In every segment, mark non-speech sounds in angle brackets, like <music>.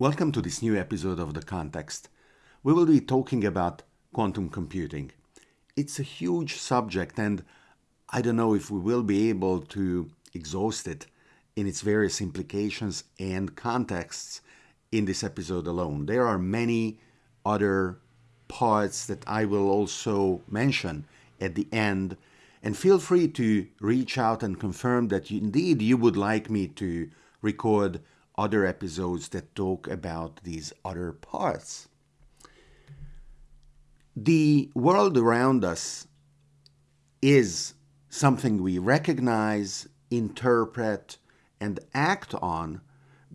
Welcome to this new episode of The Context. We will be talking about quantum computing. It's a huge subject, and I don't know if we will be able to exhaust it in its various implications and contexts in this episode alone. There are many other parts that I will also mention at the end, and feel free to reach out and confirm that you, indeed you would like me to record other episodes that talk about these other parts. The world around us is something we recognize, interpret, and act on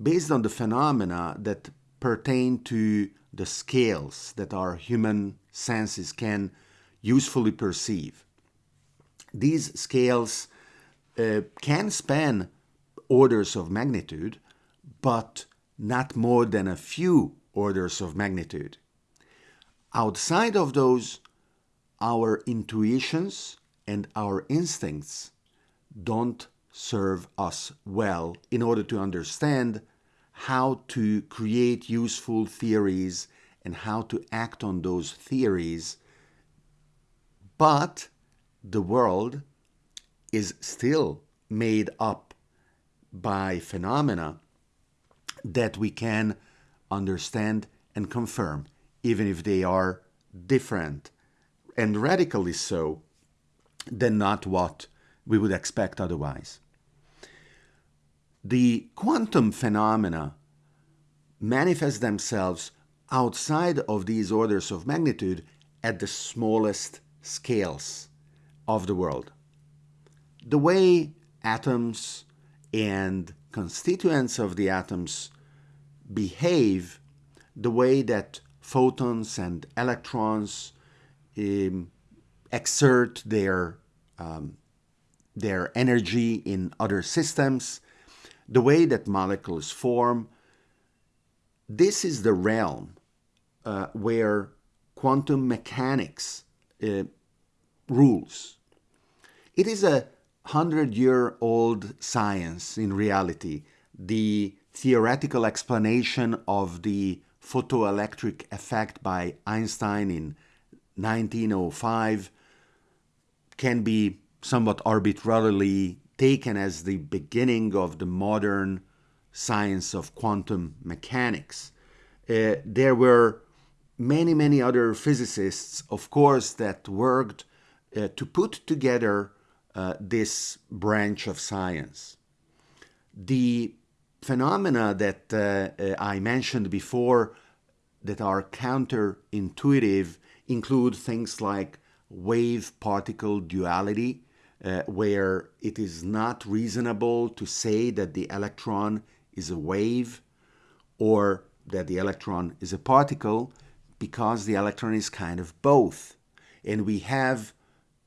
based on the phenomena that pertain to the scales that our human senses can usefully perceive. These scales uh, can span orders of magnitude, but not more than a few orders of magnitude. Outside of those, our intuitions and our instincts don't serve us well in order to understand how to create useful theories and how to act on those theories. But the world is still made up by phenomena that we can understand and confirm, even if they are different and radically so than not what we would expect otherwise. The quantum phenomena manifest themselves outside of these orders of magnitude at the smallest scales of the world. The way atoms and constituents of the atoms behave the way that photons and electrons um, exert their um, their energy in other systems, the way that molecules form. This is the realm uh, where quantum mechanics uh, rules. It is a hundred year old science in reality. The theoretical explanation of the photoelectric effect by Einstein in 1905 can be somewhat arbitrarily taken as the beginning of the modern science of quantum mechanics. Uh, there were many, many other physicists, of course, that worked uh, to put together uh, this branch of science. The phenomena that uh, I mentioned before that are counterintuitive include things like wave particle duality, uh, where it is not reasonable to say that the electron is a wave or that the electron is a particle because the electron is kind of both. And we have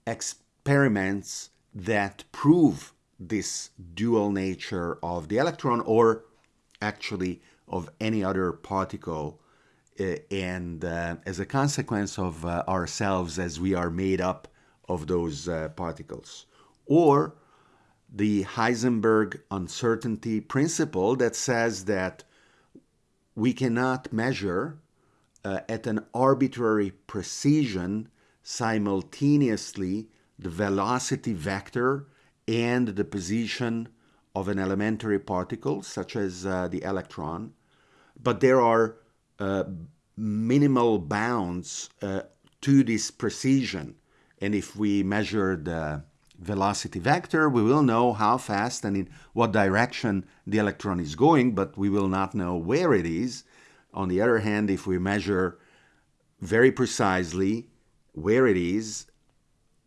experiments that prove this dual nature of the electron or actually of any other particle uh, and uh, as a consequence of uh, ourselves as we are made up of those uh, particles. Or the Heisenberg uncertainty principle that says that we cannot measure uh, at an arbitrary precision simultaneously the velocity vector and the position of an elementary particle, such as uh, the electron, but there are uh, minimal bounds uh, to this precision. And if we measure the velocity vector, we will know how fast and in what direction the electron is going, but we will not know where it is. On the other hand, if we measure very precisely where it is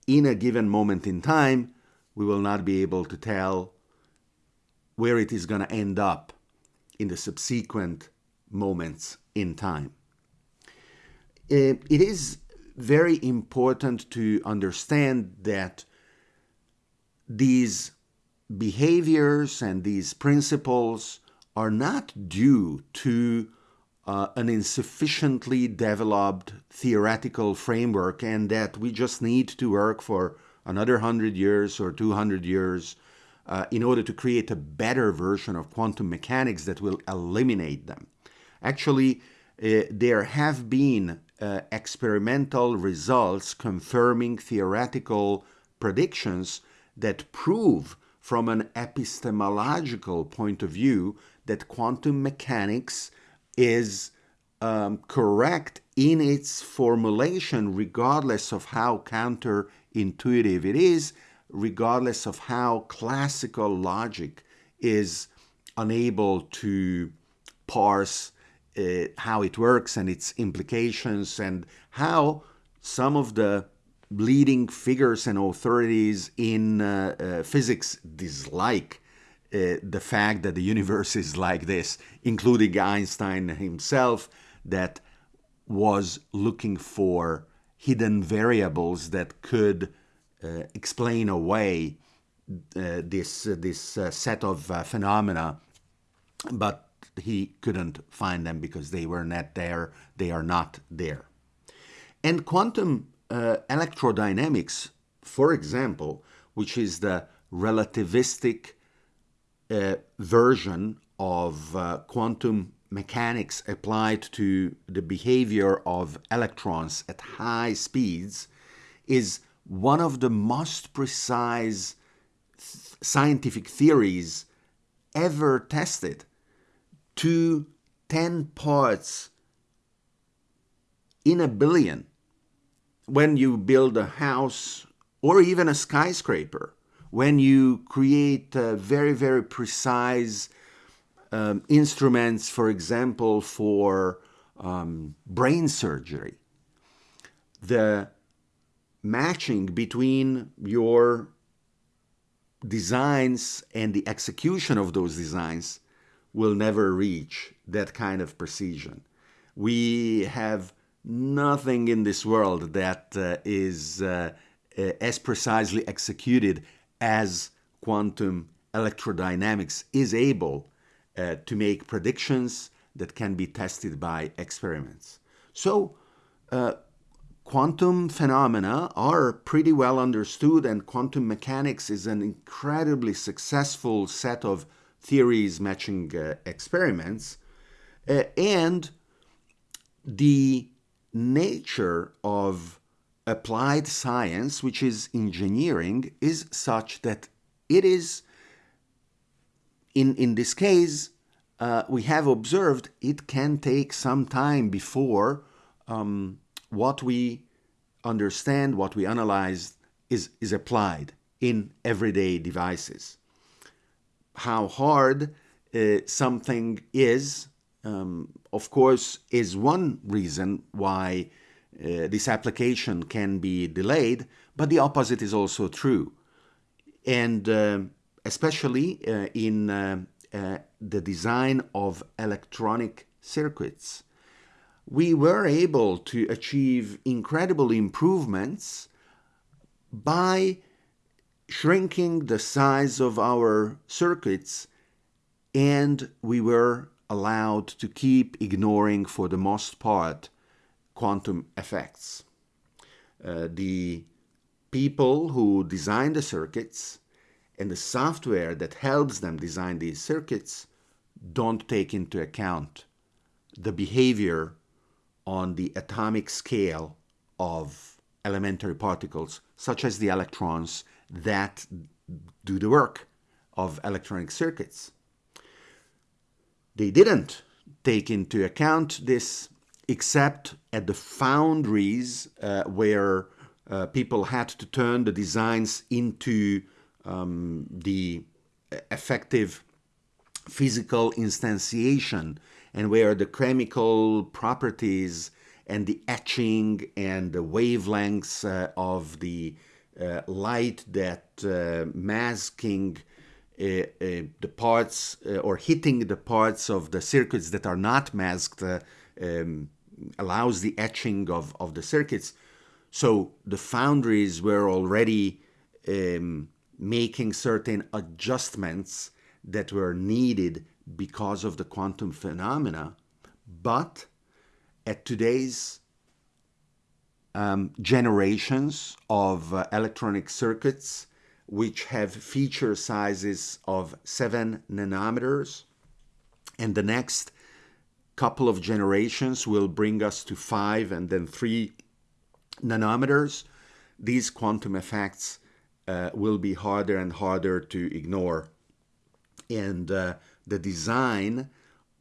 in a given moment in time, we will not be able to tell where it is going to end up in the subsequent moments in time. Uh, it is very important to understand that these behaviors and these principles are not due to uh, an insufficiently developed theoretical framework and that we just need to work for another 100 years or 200 years uh, in order to create a better version of quantum mechanics that will eliminate them. Actually, uh, there have been uh, experimental results confirming theoretical predictions that prove from an epistemological point of view that quantum mechanics is um, correct in its formulation, regardless of how counterintuitive it is, regardless of how classical logic is unable to parse uh, how it works and its implications, and how some of the leading figures and authorities in uh, uh, physics dislike uh, the fact that the universe is like this, including Einstein himself, that was looking for hidden variables that could uh, explain away uh, this uh, this uh, set of uh, phenomena, but he couldn't find them because they were not there. They are not there. And quantum uh, electrodynamics, for example, which is the relativistic version of quantum mechanics applied to the behavior of electrons at high speeds is one of the most precise scientific theories ever tested. To 10 parts in a billion. When you build a house or even a skyscraper when you create a very very precise um, instruments, for example, for um, brain surgery. The matching between your designs and the execution of those designs will never reach that kind of precision. We have nothing in this world that uh, is uh, uh as precisely executed as quantum electrodynamics is able uh, to make predictions that can be tested by experiments. So, uh, quantum phenomena are pretty well understood, and quantum mechanics is an incredibly successful set of theories matching uh, experiments. Uh, and the nature of applied science, which is engineering, is such that it is in, in this case, uh, we have observed it can take some time before um, what we understand, what we analyze, is, is applied in everyday devices. How hard uh, something is, um, of course, is one reason why uh, this application can be delayed, but the opposite is also true. And um, especially uh, in uh, uh, the design of electronic circuits. We were able to achieve incredible improvements by shrinking the size of our circuits and we were allowed to keep ignoring for the most part quantum effects. Uh, the people who designed the circuits and the software that helps them design these circuits don't take into account the behavior on the atomic scale of elementary particles, such as the electrons that do the work of electronic circuits. They didn't take into account this except at the foundries uh, where uh, people had to turn the designs into um, the effective physical instantiation and where the chemical properties and the etching and the wavelengths uh, of the uh, light that uh, masking uh, uh, the parts uh, or hitting the parts of the circuits that are not masked um, allows the etching of, of the circuits. So the foundries were already um, making certain adjustments that were needed because of the quantum phenomena. But at today's um, generations of uh, electronic circuits, which have feature sizes of 7 nanometers, and the next couple of generations will bring us to five and then three nanometers, these quantum effects uh, will be harder and harder to ignore. And uh, the design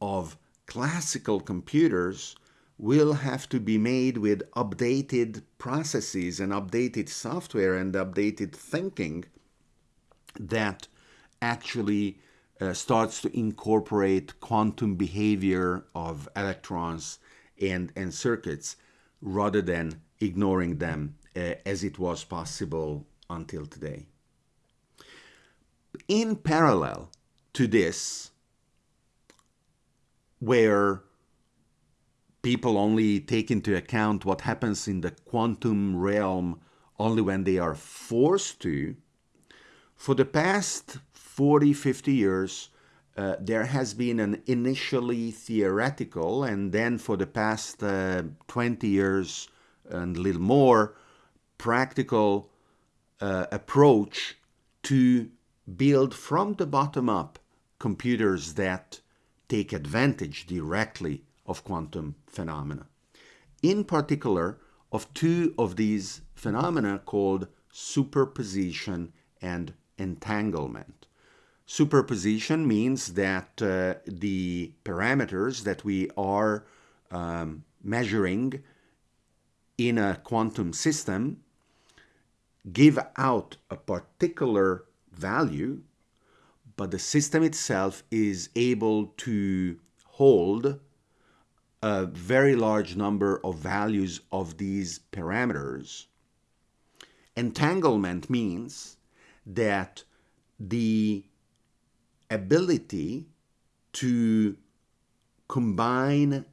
of classical computers will have to be made with updated processes and updated software and updated thinking that actually uh, starts to incorporate quantum behavior of electrons and, and circuits rather than ignoring them uh, as it was possible until today. In parallel to this, where people only take into account what happens in the quantum realm only when they are forced to, for the past 40, 50 years, uh, there has been an initially theoretical, and then for the past uh, 20 years and a little more, practical uh, approach to build from the bottom up computers that take advantage directly of quantum phenomena. In particular, of two of these phenomena called superposition and entanglement. Superposition means that uh, the parameters that we are um, measuring in a quantum system give out a particular value, but the system itself is able to hold a very large number of values of these parameters. Entanglement means that the ability to combine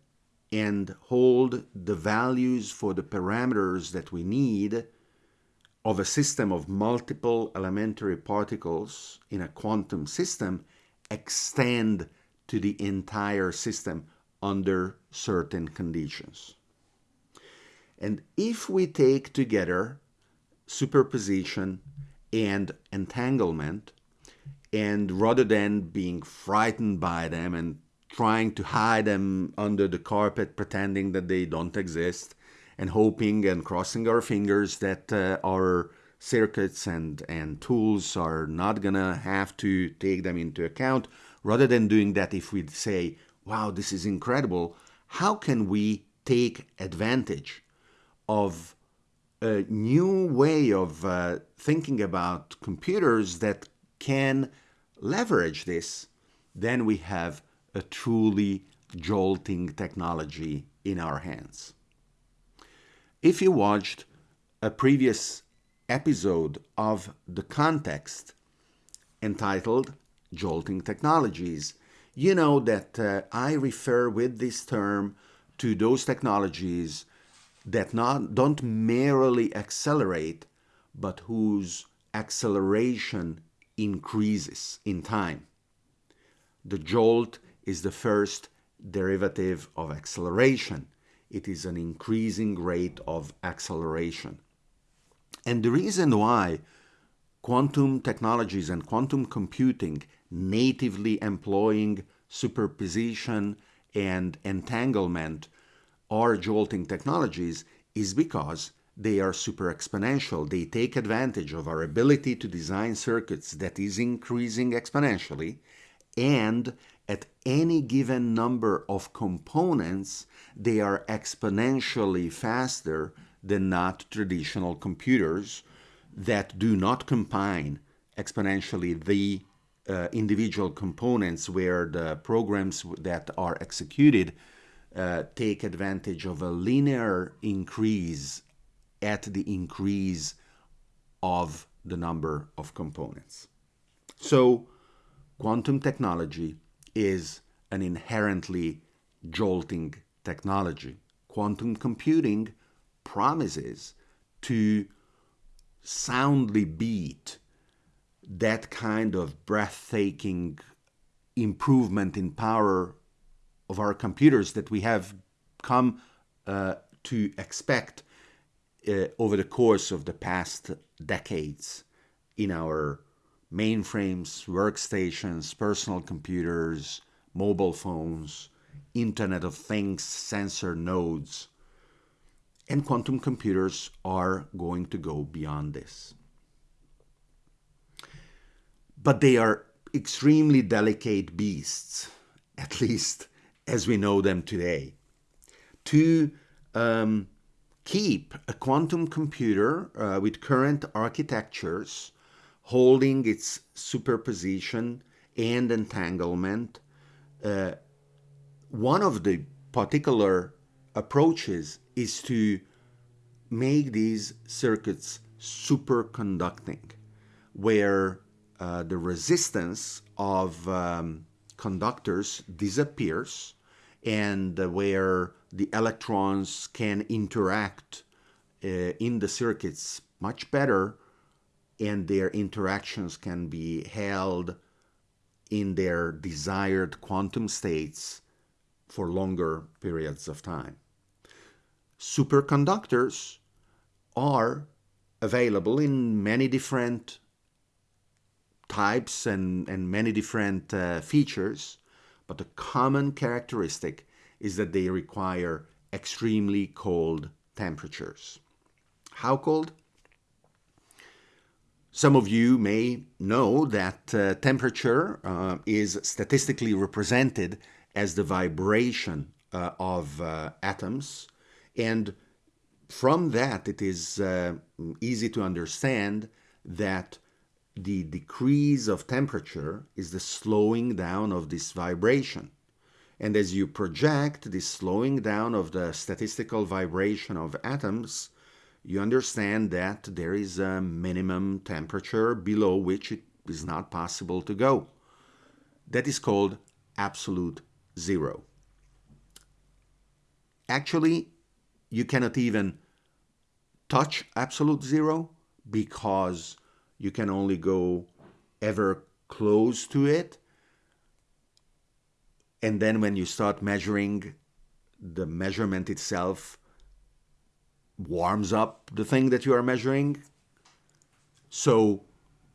and hold the values for the parameters that we need of a system of multiple elementary particles in a quantum system extend to the entire system under certain conditions. And if we take together superposition and entanglement, and rather than being frightened by them and trying to hide them under the carpet, pretending that they don't exist, and hoping and crossing our fingers that uh, our circuits and, and tools are not gonna have to take them into account. Rather than doing that, if we say, wow, this is incredible, how can we take advantage of a new way of uh, thinking about computers that can leverage this? Then we have a truly jolting technology in our hands. If you watched a previous episode of The Context entitled Jolting Technologies, you know that uh, I refer with this term to those technologies that not, don't merely accelerate, but whose acceleration increases in time. The jolt is the first derivative of acceleration. It is an increasing rate of acceleration. And the reason why quantum technologies and quantum computing natively employing superposition and entanglement are jolting technologies is because they are super exponential. They take advantage of our ability to design circuits that is increasing exponentially and at any given number of components, they are exponentially faster than not traditional computers that do not combine exponentially the uh, individual components where the programs that are executed uh, take advantage of a linear increase at the increase of the number of components. So quantum technology is an inherently jolting technology. Quantum computing promises to soundly beat that kind of breathtaking improvement in power of our computers that we have come uh, to expect uh, over the course of the past decades in our mainframes, workstations, personal computers, mobile phones, Internet of Things sensor nodes. And quantum computers are going to go beyond this. But they are extremely delicate beasts, <laughs> at least as we know them today. To um, keep a quantum computer uh, with current architectures holding its superposition and entanglement, uh, one of the particular approaches is to make these circuits superconducting, where uh, the resistance of um, conductors disappears and uh, where the electrons can interact uh, in the circuits much better and their interactions can be held in their desired quantum states for longer periods of time. Superconductors are available in many different types and, and many different uh, features, but the common characteristic is that they require extremely cold temperatures. How cold? Some of you may know that uh, temperature uh, is statistically represented as the vibration uh, of uh, atoms, and from that it is uh, easy to understand that the decrease of temperature is the slowing down of this vibration. And as you project this slowing down of the statistical vibration of atoms, you understand that there is a minimum temperature below which it is not possible to go. That is called absolute zero. Actually, you cannot even touch absolute zero because you can only go ever close to it. And then when you start measuring, the measurement itself warms up the thing that you are measuring. So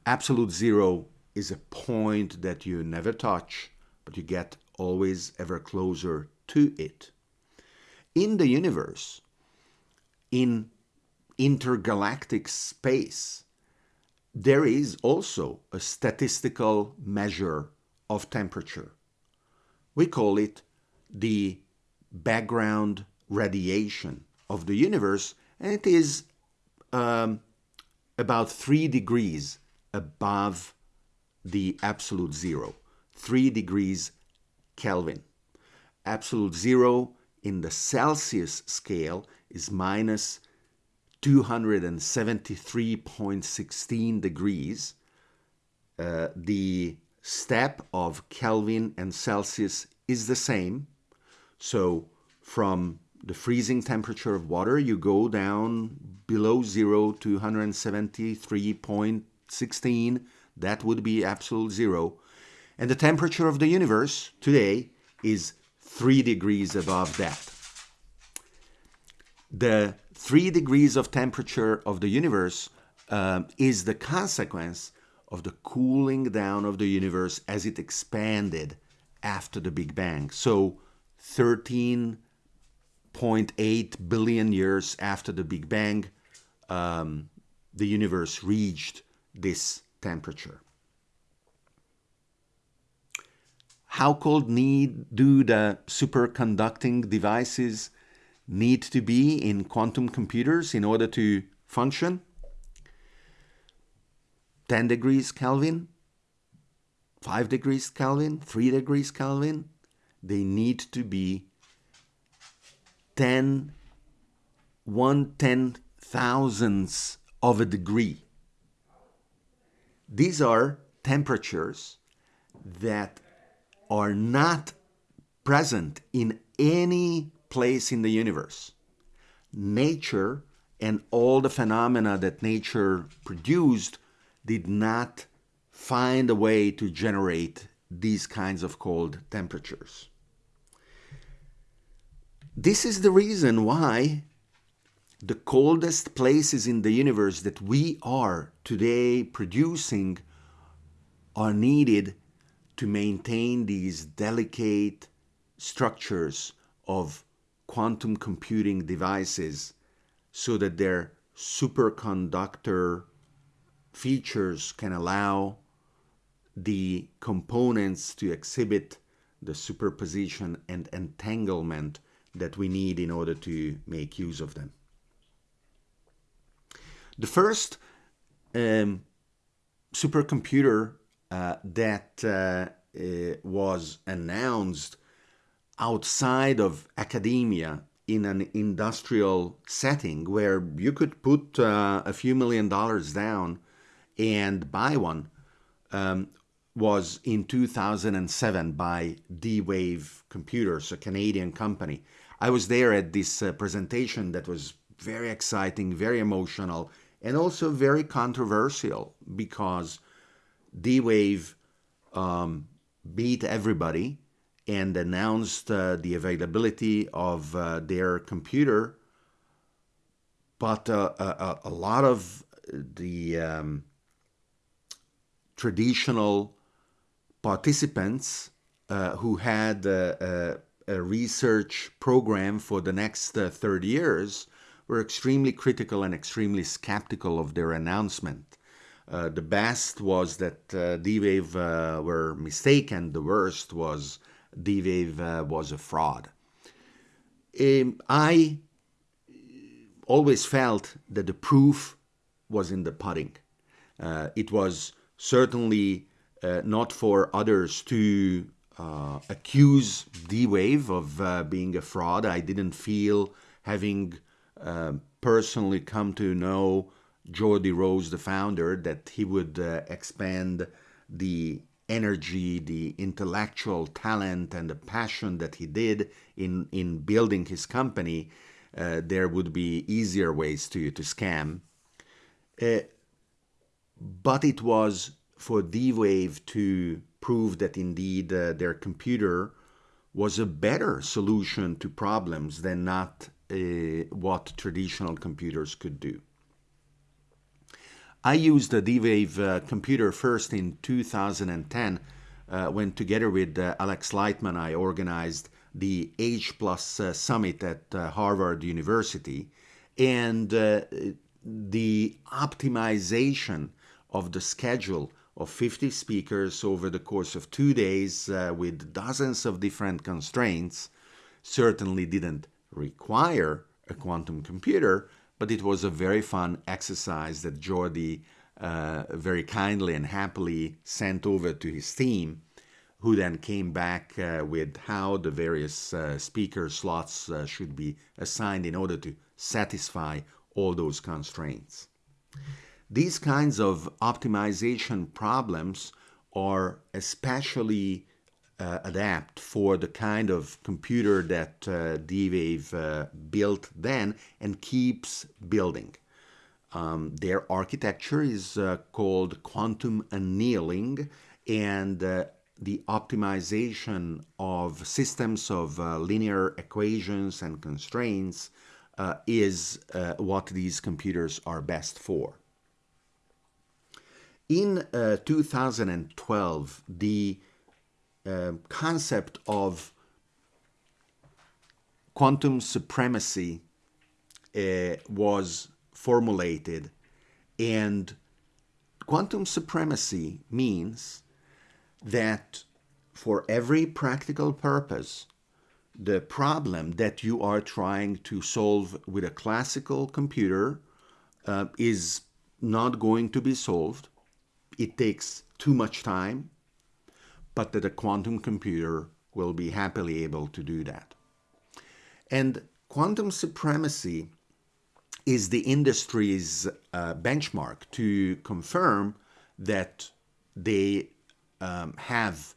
absolute zero is a point that you never touch, but you get always ever closer to it. In the universe, in intergalactic space, there is also a statistical measure of temperature. We call it the background radiation of the universe, and it is um, about three degrees above the absolute zero, three degrees Kelvin. Absolute zero in the Celsius scale is minus 273.16 degrees. Uh, the step of Kelvin and Celsius is the same. So from the freezing temperature of water, you go down below zero to 173.16. That would be absolute zero. And the temperature of the universe today is three degrees above that. The three degrees of temperature of the universe um, is the consequence of the cooling down of the universe as it expanded after the Big Bang. So 13.8 billion years after the Big Bang, um, the universe reached this temperature. How cold need do the superconducting devices need to be in quantum computers in order to function? 10 degrees Kelvin, 5 degrees Kelvin, 3 degrees Kelvin. They need to be 10, 1 ten thousandths of a degree. These are temperatures that are not present in any place in the universe. Nature and all the phenomena that nature produced did not find a way to generate these kinds of cold temperatures. This is the reason why the coldest places in the universe that we are today producing are needed to maintain these delicate structures of quantum computing devices so that their superconductor features can allow the components to exhibit the superposition and entanglement that we need in order to make use of them. The first um, supercomputer uh, that uh, uh, was announced outside of academia in an industrial setting where you could put uh, a few million dollars down and buy one um, was in 2007 by D-Wave Computers, a Canadian company. I was there at this uh, presentation that was very exciting, very emotional, and also very controversial because D-Wave um, beat everybody and announced uh, the availability of uh, their computer, but uh, a, a, lot of the um, traditional participants uh, who had a, a, research program for the next uh, 30 years were extremely critical and extremely skeptical of their announcement. Uh, the best was that uh, D-Wave uh, were mistaken. The worst was D-Wave uh, was a fraud. Um, I always felt that the proof was in the pudding. Uh, it was certainly uh, not for others to uh, accuse D-Wave of uh, being a fraud. I didn't feel, having uh, personally come to know Geordie Rose, the founder, that he would uh, expand the energy, the intellectual talent, and the passion that he did in, in building his company. Uh, there would be easier ways to, to scam. but it was for D-Wave to prove that indeed uh, their computer was a better solution to problems than not uh, what traditional computers could do. I used the D-Wave uh, computer first in 2010 uh, when together with uh, Alex Lightman I organized the H Plus uh, Summit at Harvard University and the optimization of the schedule of 50 speakers over the course of two days uh, with dozens of different constraints certainly didn't require a quantum computer, but it was a very fun exercise that Geordie uh, very kindly and happily sent over to his team, who then came back uh, with how the various uh, speaker slots uh, should be assigned in order to satisfy all those constraints. These kinds of optimization problems are especially uh, adapt for the kind of computer that uh, D-Wave uh, built then and keeps building. Um, their architecture is uh, called quantum annealing and uh, the optimization of systems of uh, linear equations and constraints is what these computers are best for. In uh, 2012, the uh, concept of quantum supremacy uh, was formulated, and quantum supremacy means that for every practical purpose, the problem that you are trying to solve with a classical computer uh, is not going to be solved it takes too much time, but that a quantum computer will be happily able to do that. And quantum supremacy is the industry's uh, benchmark to confirm that they um, have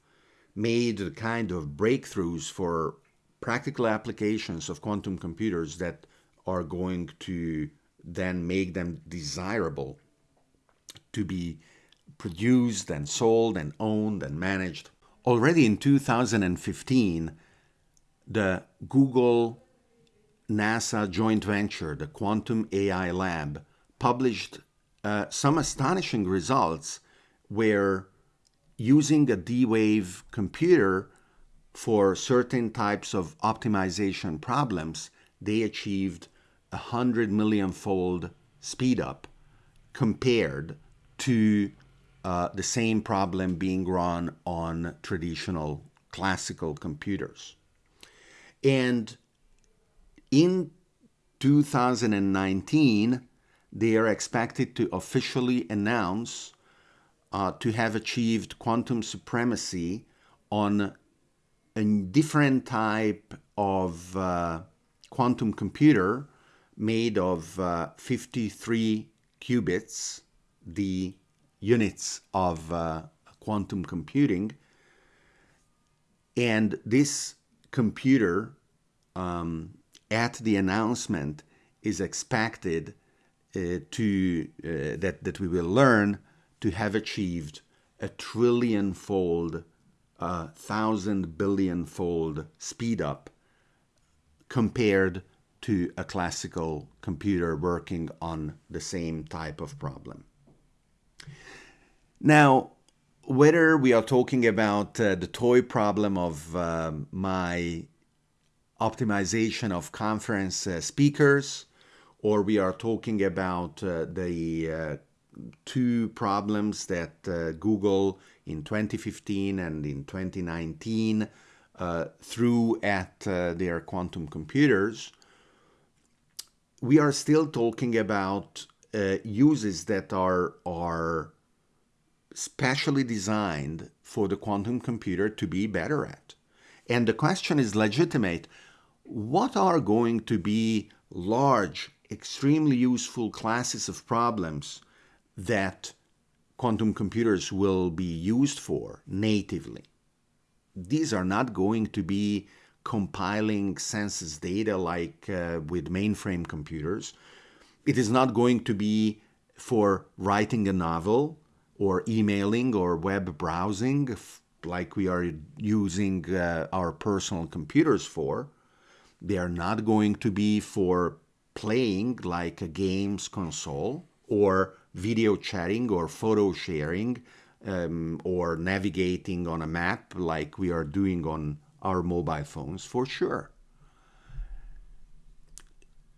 made the kind of breakthroughs for practical applications of quantum computers that are going to then make them desirable to be produced and sold and owned and managed. Already in 2015, the Google NASA joint venture, the Quantum AI Lab, published uh, some astonishing results where using a D-Wave computer for certain types of optimization problems, they achieved a hundred million fold speed up compared to uh, the same problem being run on traditional classical computers. And in 2019, they are expected to officially announce uh, to have achieved quantum supremacy on a different type of uh, quantum computer made of uh, 53 qubits, the units of uh, quantum computing. And this computer, um, at the announcement, is expected uh, to uh, that that we will learn to have achieved a trillion fold, a thousand billion fold speed up compared to a classical computer working on the same type of problem. Now, whether we are talking about uh, the toy problem of uh, my optimization of conference uh, speakers, or we are talking about uh, the uh, two problems that uh, Google in 2015 and in 2019 threw at their quantum computers, we are still talking about uses that are are specially designed for the quantum computer to be better at. And the question is legitimate. What are going to be large, extremely useful classes of problems that quantum computers will be used for natively? These are not going to be compiling census data like uh, with mainframe computers. It is not going to be for writing a novel or emailing or web browsing like we are using uh, our personal computers for. They are not going to be for playing like a games console or video chatting or photo sharing um, or navigating on a map like we are doing on our mobile phones for sure.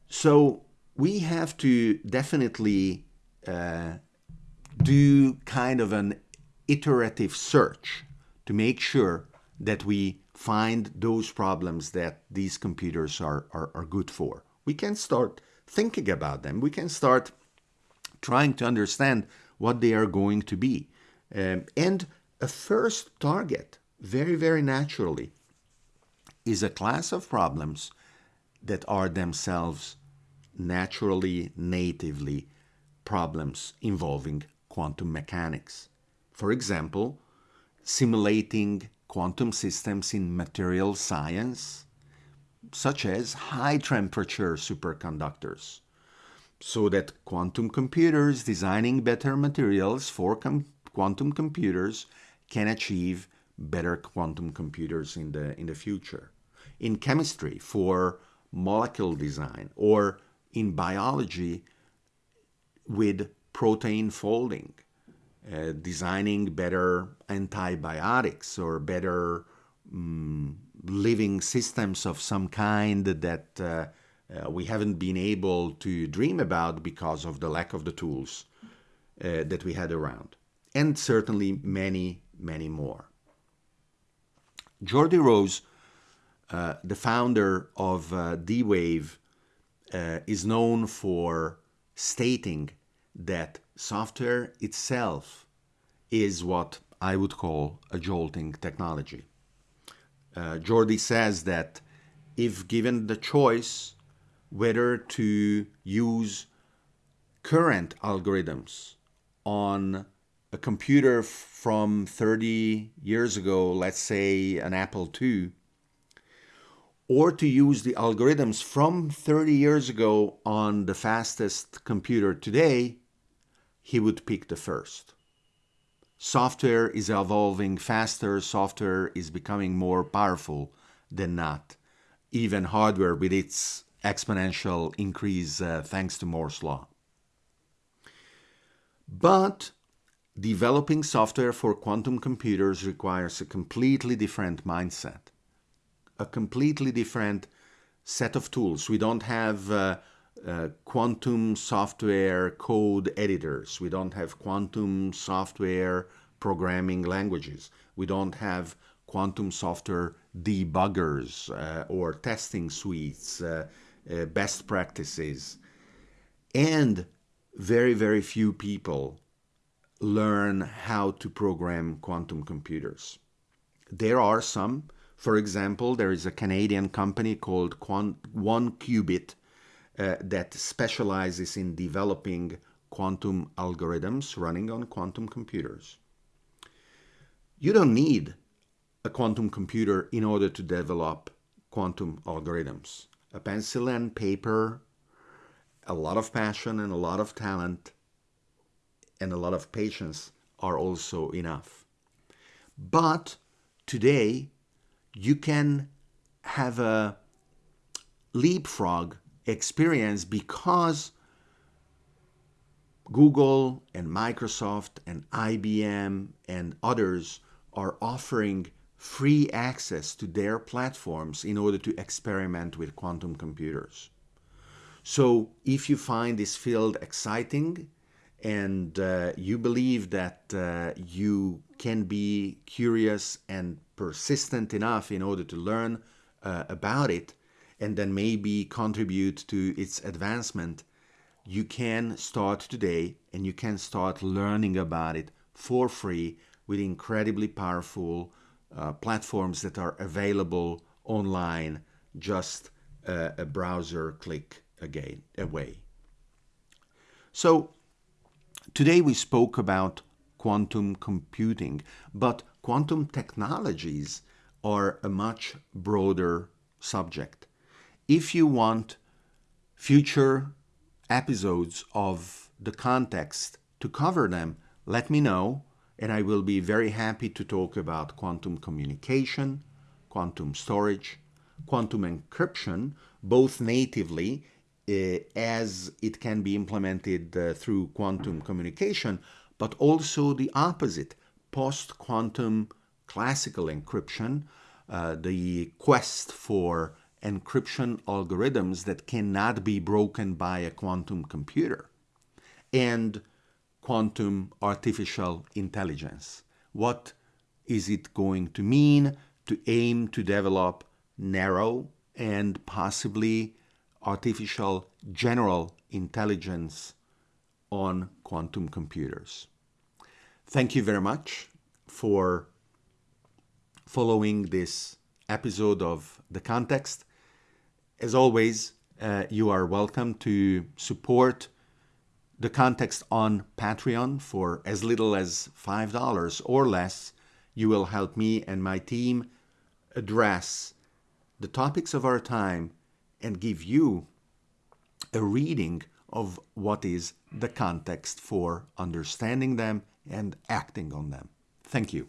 So we have to definitely uh, do kind of an iterative search to make sure that we find those problems that these computers are, are, are good for. We can start thinking about them. We can start trying to understand what they are going to be. Um, and a first target, very, very naturally, is a class of problems that are themselves naturally, natively problems involving quantum mechanics. For example, simulating quantum systems in material science, such as high temperature superconductors, so that quantum computers designing better materials for com quantum computers can achieve better quantum computers in the, in the future. In chemistry, for molecule design, or in biology, with protein folding, uh, designing better antibiotics or better um, living systems of some kind that uh, uh, we haven't been able to dream about because of the lack of the tools uh, that we had around. And certainly many, many more. Geordie Rose, uh, the founder of uh, D-Wave, is known for stating that software itself is what I would call a jolting technology. Uh, Geordie says that if given the choice whether to use current algorithms on a computer from 30 years ago, let's say an Apple II, or to use the algorithms from 30 years ago on the fastest computer today, he would pick the first. Software is evolving faster, software is becoming more powerful than not. Even hardware with its exponential increase uh, thanks to Moore's law. But developing software for quantum computers requires a completely different mindset. a completely different set of tools. We don't have uh, uh, quantum software code editors. We don't have quantum software programming languages. We don't have quantum software debuggers uh, or testing suites, uh, uh, best practices. And very, very few people learn how to program quantum computers. There are some. For example, there is a Canadian company called 1QBit uh, that specializes in developing quantum algorithms running on quantum computers. You don't need a quantum computer in order to develop quantum algorithms. A pencil and paper, a lot of passion and a lot of talent and a lot of patience are also enough. But today, you can have a leapfrog experience because Google and Microsoft and IBM and others are offering free access to their platforms in order to experiment with quantum computers. So if you find this field exciting and uh, you believe that uh, you can be curious and persistent enough in order to learn uh, about it and then maybe contribute to its advancement, you can start today and you can start learning about it for free with incredibly powerful uh, platforms that are available online just uh, a browser click again away. So today we spoke about quantum computing, but quantum technologies are a much broader subject. If you want future episodes of the context to cover them, let me know and I will be very happy to talk about quantum communication, quantum storage, quantum encryption, both natively uh, as it can be implemented uh, through quantum communication, but also the opposite, post-quantum classical encryption, uh, the quest for encryption algorithms that cannot be broken by a quantum computer. And quantum artificial intelligence. What is it going to mean to aim to develop narrow and possibly artificial general intelligence on quantum computers? Thank you very much for following this episode of The Context. As always, uh, you are welcome to support the context on Patreon for as little as $5 or less. You will help me and my team address the topics of our time and give you a reading of what is the context for understanding them and acting on them. Thank you.